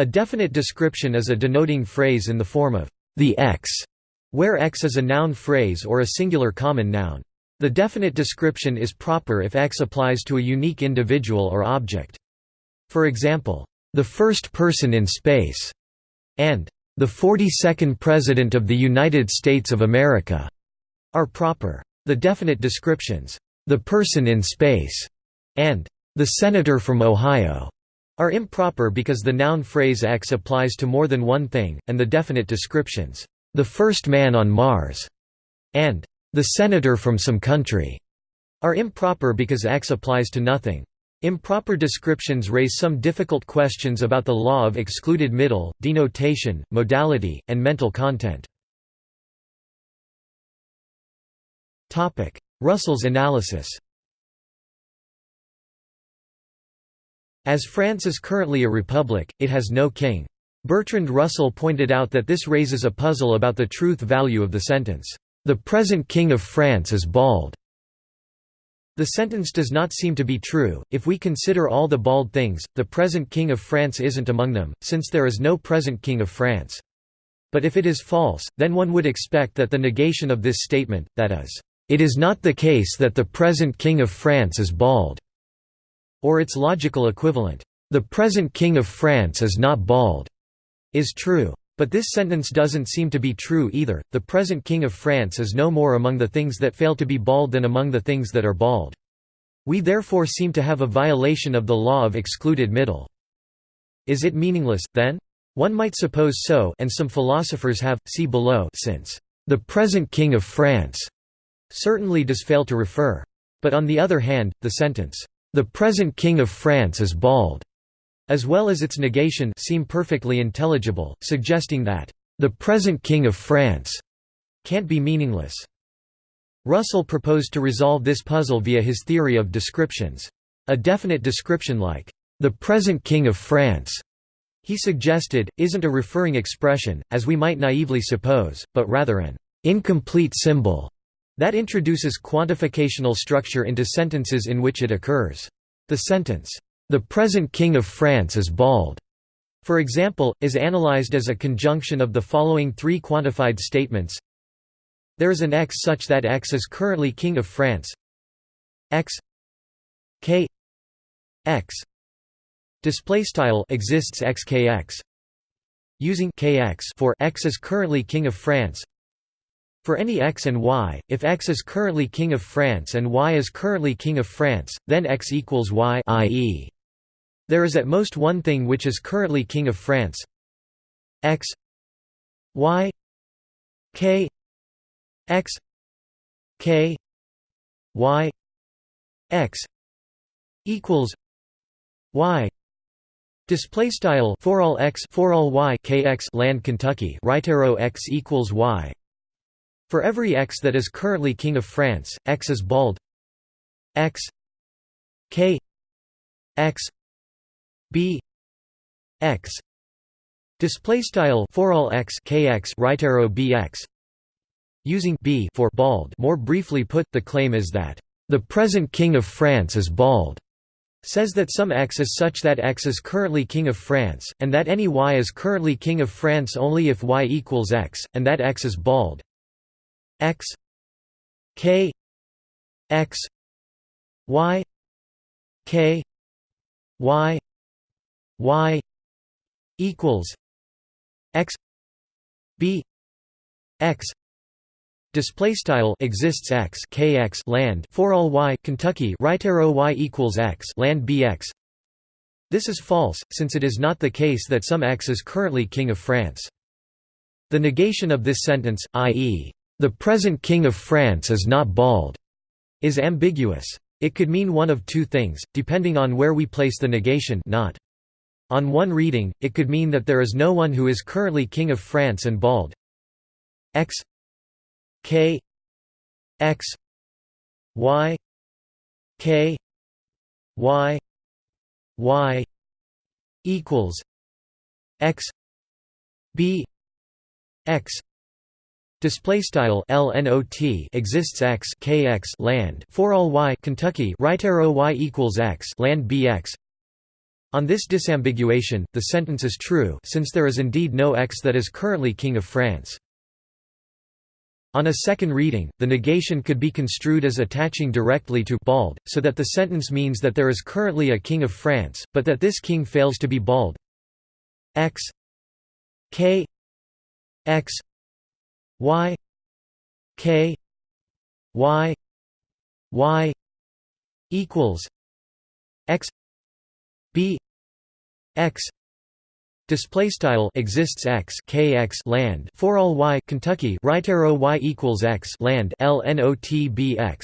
A definite description is a denoting phrase in the form of the X, where X is a noun phrase or a singular common noun. The definite description is proper if X applies to a unique individual or object. For example, the first person in space, and the 42nd President of the United States of America, are proper. The definite descriptions, the person in space, and the senator from Ohio, are improper because the noun phrase X applies to more than one thing, and the definite descriptions, the first man on Mars, and the senator from some country, are improper because X applies to nothing. Improper descriptions raise some difficult questions about the law of excluded middle, denotation, modality, and mental content. Russell's analysis As France is currently a republic, it has no king. Bertrand Russell pointed out that this raises a puzzle about the truth value of the sentence, "...the present king of France is bald." The sentence does not seem to be true, if we consider all the bald things, the present king of France isn't among them, since there is no present king of France. But if it is false, then one would expect that the negation of this statement, that is, "...it is not the case that the present king of France is bald," or its logical equivalent, "...the present King of France is not bald," is true. But this sentence doesn't seem to be true either, the present King of France is no more among the things that fail to be bald than among the things that are bald. We therefore seem to have a violation of the law of excluded middle. Is it meaningless, then? One might suppose so and some philosophers have, see below since, "...the present King of France," certainly does fail to refer. But on the other hand, the sentence, the present King of France is bald, as well as its negation seem perfectly intelligible, suggesting that, the present King of France can't be meaningless. Russell proposed to resolve this puzzle via his theory of descriptions. A definite description like, the present King of France, he suggested, isn't a referring expression, as we might naively suppose, but rather an incomplete symbol that introduces quantificational structure into sentences in which it occurs. The sentence, "'The present King of France is bald' for example, is analyzed as a conjunction of the following three quantified statements. There is an x such that x is currently King of France. X k x. Display style exists xkx using kx for x is currently king of France for any x and y, if x is currently king of France and y is currently king of France, then x equals y i.e. there is at most one thing which is currently king of France. X y k x k y x equals y. Display style for all x for all y kx land Kentucky right arrow x equals y for every x that is currently King of France, x is bald. X k x b x. Display style for all x kx right arrow bx using b for bald. More briefly put the claim is that the present king of France is bald says that some x is such that x is currently king of France and that any y is currently king of France only if y equals x and that x is bald x k x y k y y equals x b x Display style exists x kx land for all y Kentucky right arrow y equals x land bx. This is false, since it is not the case that some x is currently king of France. The negation of this sentence, i.e., the present King of France is not bald, is ambiguous. It could mean one of two things, depending on where we place the negation not. On one reading, it could mean that there is no one who is currently King of France and bald. X K X Y K Y Y equals X B X Display style LNOT exists x kx land for all y Kentucky right arrow y equals x land bx. On this disambiguation, the sentence is true since there is indeed no x that is currently King of France. On a second reading, the negation could be construed as attaching directly to bald, so that the sentence means that there is currently a king of France, but that this king fails to be bald. x k x y k y y equals x b x. Display style exists x kx land. For all y Kentucky right arrow y equals x land. Lnotbx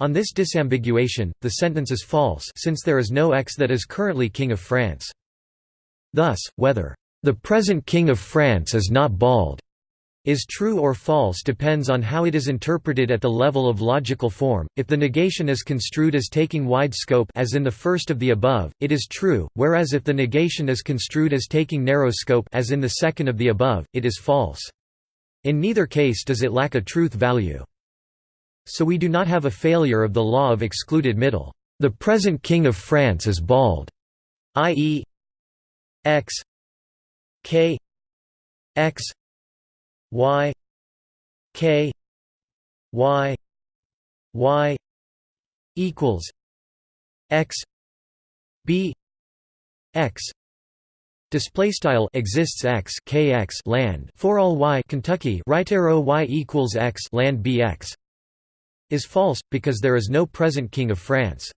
on this disambiguation the sentence is false since there is no x that is currently king of France. Thus whether the present king of France is not bald is true or false depends on how it is interpreted at the level of logical form. If the negation is construed as taking wide scope as in the first of the above, it is true, whereas if the negation is construed as taking narrow scope as in the second of the above, it is false. In neither case does it lack a truth value. So we do not have a failure of the law of excluded middle. The present king of France is bald, i.e. x k x y k y y equals x b x. Display style exists x kx land. For all y Kentucky right arrow y equals x land bx is false because there is no present king of France.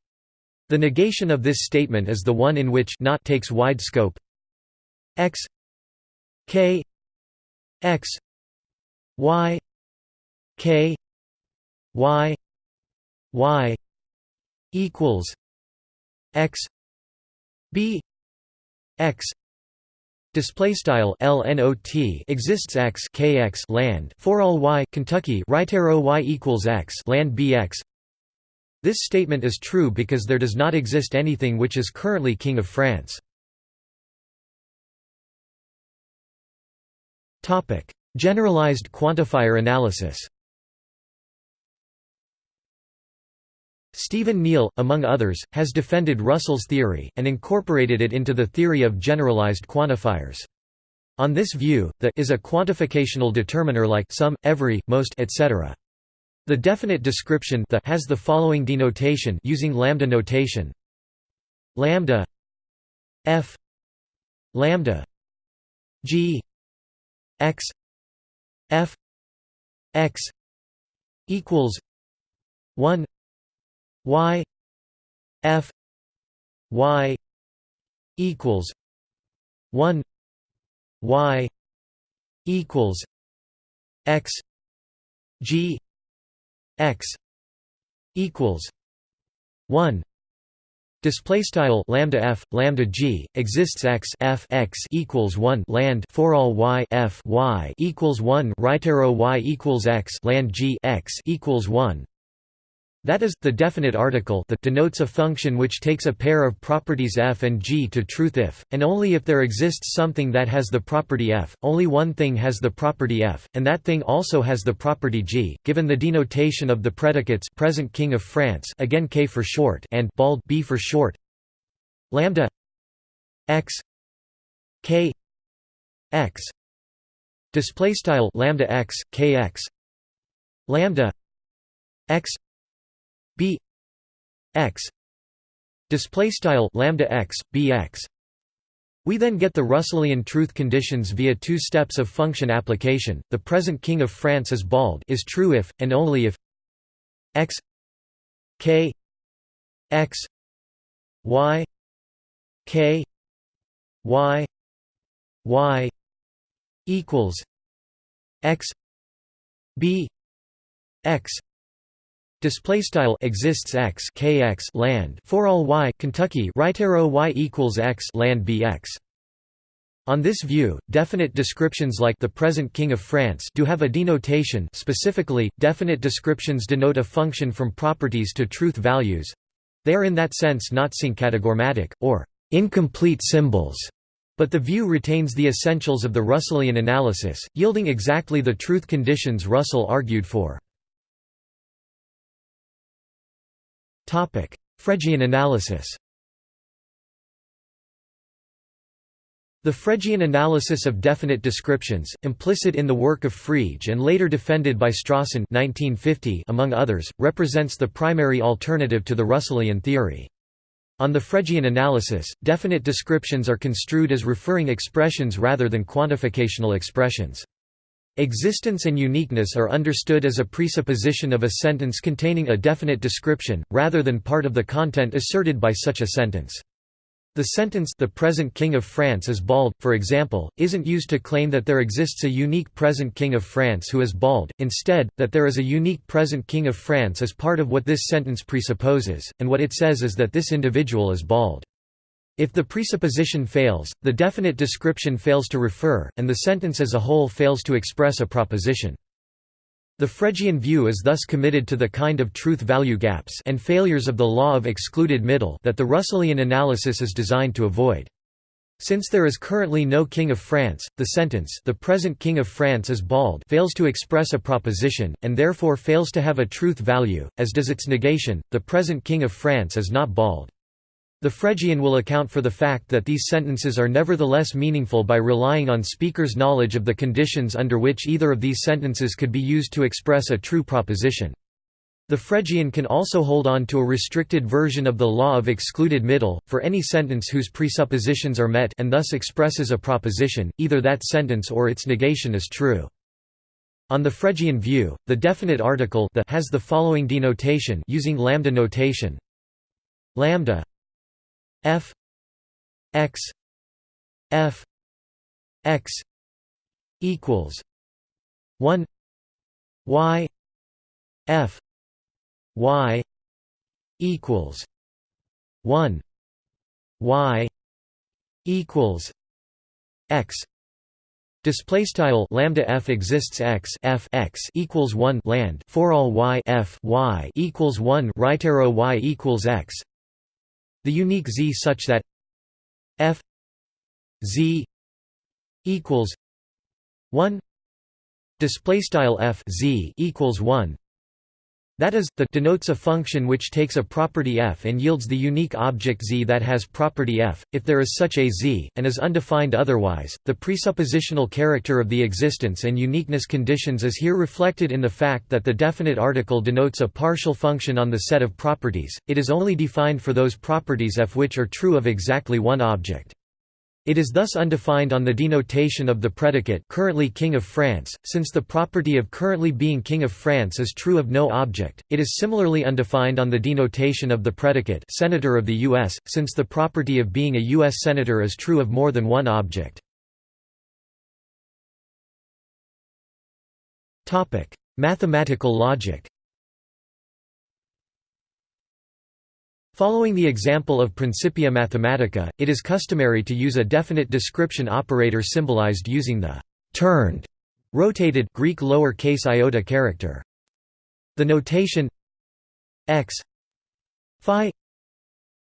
The negation of this statement is the one in which not takes wide scope. X k x y k y y equals x b x Display style LNOT exists x kx land for all y Kentucky right arrow y equals x land bx. This statement is true because there does not exist anything which is currently king of France. Topic: Generalized quantifier analysis Stephen Neale, among others, has defended Russell's theory, and incorporated it into the theory of generalized quantifiers. On this view, the is a quantificational determiner like some, every, most, etc. The definite description the has the following denotation using lambda notation: lambda f lambda g x f x equals 1 y f y equals 1 y equals x g x equals 1 Display style lambda f lambda g exists x f x equals one land for all y f y equals one right arrow y equals x land g x equals one. That is, the definite article that denotes a function which takes a pair of properties f and g to truth if, and only if there exists something that has the property f, only one thing has the property f, and that thing also has the property g, given the denotation of the predicates present king of France again k for short and bald b for short lambda x k x display style lambda x kx lambda x b x display style lambda x bx we then get the Russellian truth conditions via two steps of function application. The present king of France is bald is true if and only if x k x y k y y equals x b x Display style exists x kx land for all y Kentucky right arrow y equals x land bx. On this view, definite descriptions like the present king of France do have a denotation specifically, definite descriptions denote a function from properties to truth values. They are in that sense not syncategorematic, or incomplete symbols, but the view retains the essentials of the Russellian analysis, yielding exactly the truth conditions Russell argued for. Fregean analysis The Fregean analysis of definite descriptions, implicit in the work of Frege and later defended by Strawson 1950 among others, represents the primary alternative to the Russellian theory. On the Fregean analysis, definite descriptions are construed as referring expressions rather than quantificational expressions. Existence and uniqueness are understood as a presupposition of a sentence containing a definite description, rather than part of the content asserted by such a sentence. The sentence the present king of France is bald, for example, isn't used to claim that there exists a unique present king of France who is bald, instead, that there is a unique present king of France as part of what this sentence presupposes, and what it says is that this individual is bald. If the presupposition fails, the definite description fails to refer, and the sentence as a whole fails to express a proposition. The Fregean view is thus committed to the kind of truth-value gaps and failures of the law of excluded middle that the Russellian analysis is designed to avoid. Since there is currently no King of France, the sentence the present King of France is bald fails to express a proposition, and therefore fails to have a truth value, as does its negation, the present King of France is not bald. The Fregean will account for the fact that these sentences are nevertheless meaningful by relying on speaker's knowledge of the conditions under which either of these sentences could be used to express a true proposition. The Fregean can also hold on to a restricted version of the law of excluded middle, for any sentence whose presuppositions are met and thus expresses a proposition, either that sentence or its negation is true. On the Fregean view, the definite article the has the following denotation using lambda notation lambda f x f x equals 1 y f y equals 1 y equals x. Display style lambda f exists x f x equals one land for all y f y equals one right arrow y equals x the unique z such that f z equals 1 display style f z equals 1 that is, the denotes a function which takes a property f and yields the unique object z that has property f, if there is such a z, and is undefined otherwise. The presuppositional character of the existence and uniqueness conditions is here reflected in the fact that the definite article denotes a partial function on the set of properties, it is only defined for those properties f which are true of exactly one object. It is thus undefined on the denotation of the predicate currently King of France, since the property of currently being King of France is true of no object. It is similarly undefined on the denotation of the predicate Senator of the U.S., since the property of being a U.S. Senator is true of more than one object. Mathematical logic Following the example of Principia Mathematica, it is customary to use a definite description operator symbolized using the turned, rotated Greek lower case iota character. The notation x phi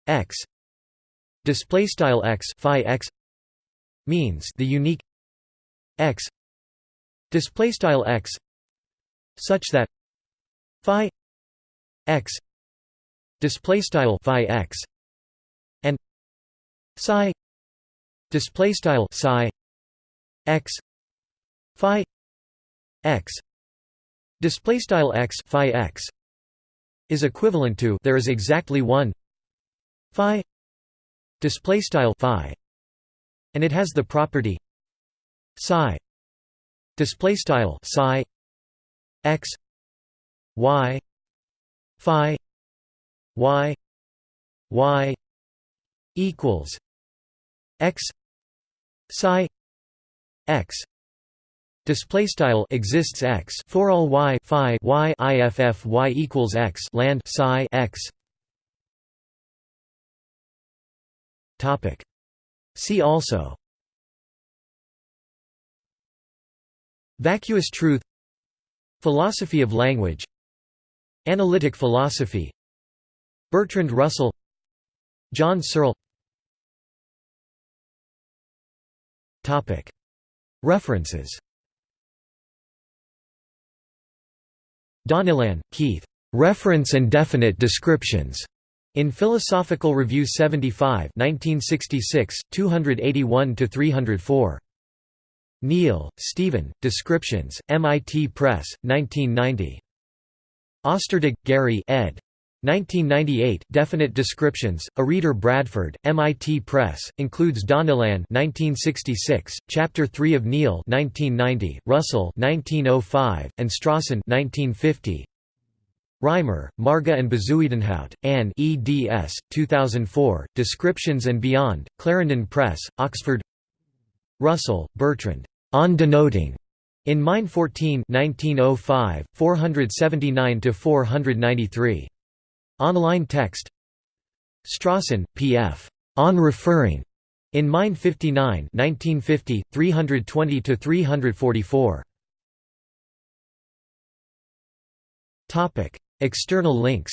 x display style x phi x means the unique x display style x such that phi x display style phi x and psi display style psi x phi x. Display style x phi x is equivalent to there is exactly one phi display style phi and it has the property psi display style psi x y phi y y equals x psi x. Display style exists x for all y phi y iff y equals x land psi x. Topic. See also. Vacuous truth. Philosophy of language. Analytic philosophy Bertrand Russell John Searle References Donnellan, Keith. Reference and Definite Descriptions. In Philosophical Review 75 1966, 281–304. Neale, Stephen, Descriptions, MIT Press, 1990. Ostertag, Gary ed. 1998, Definite Descriptions, A Reader Bradford, MIT Press, includes Donnellan 1966, Chapter 3 of Neale 1990, Russell 1905, and Strawson 1950. Reimer, Marga and Bezuidenhout, Anne eds. 2004, Descriptions and Beyond, Clarendon Press, Oxford Russell, Bertrand, On Denoting, in Mind 14 1905, 479–493. Online text Strawson, P.F. On Referring, in Mind 59 1950, 320–344. External links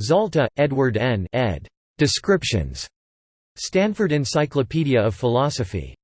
Zalta, Edward N. ed. Descriptions. Stanford Encyclopedia of Philosophy